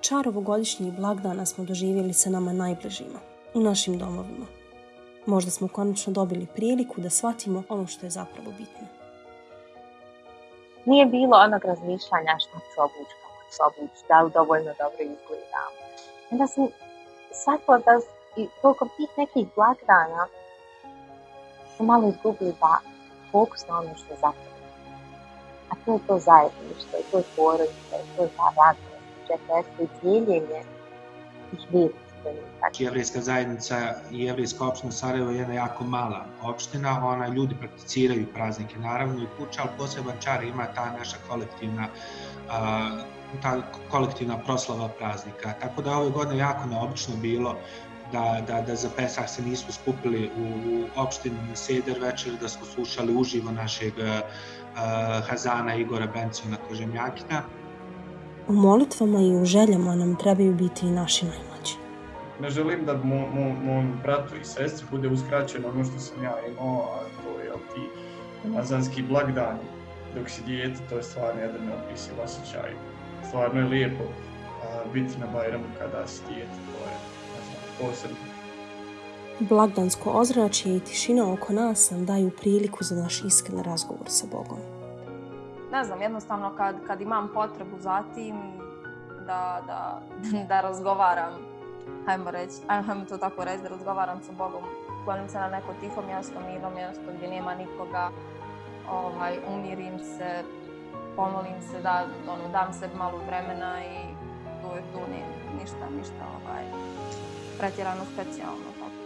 Čar ovogodišnjih blagdana smo doživjeli sa nama najbližima, u našim domovima. Možda smo konačno dobili priliku da shvatimo ono što je zapravo bitno. Nije bilo onog razmišljanja što ću obući, kako ću obući, da li dovoljno dobro izgledam. Onda sam shvatila da i toliko tih nekih blagdana smo malo izgubili da fokus na ono što je zapravo. A to je to zajedništvo, to je to je ta četvesti i dijeljenje. Jevrijska zajednica i Jevrijska opština Sarajevo je jedna jako mala opština, ona ljudi prakticiraju praznike naravno i kuća, ali poseban čar ima ta naša kolektivna a, ta kolektivna proslava praznika. Tako da ove godine jako neobično bilo da, da, da za Pesah se nismo skupili u, u opštini Seder večer, da smo slušali uživo našeg uh, Hazana Igora Benciona Kožemjakina. U molitvama i u željama nam trebaju biti i naši najmlađi. Ne želim da mo, mo, mom bratu i sestri bude uskraćeno ono što sam ja imao, a to je ti ramazanski blagdani. Dok si dijete, to je stvarno jedan neopisiv osjećaj. Stvarno je lijepo a, biti na Bajramu kada si dijete, to je posebno. Blagdansko ozračje i tišina oko nas nam daju priliku za naš iskren razgovor sa Bogom. Ne znam, jednostavno kad, kad imam potrebu za tim da, da, da razgovaram, hajmo, reći, hajmo to tako reći, da razgovaram sa Bogom, klonim se na neko tiho mjesto, mirno mjesto gdje nema nikoga, ovaj, umirim se, pomolim se, da, ono, dam se malo vremena i tu je tu, ništa, ništa ovaj, pretjerano specijalno. Tako.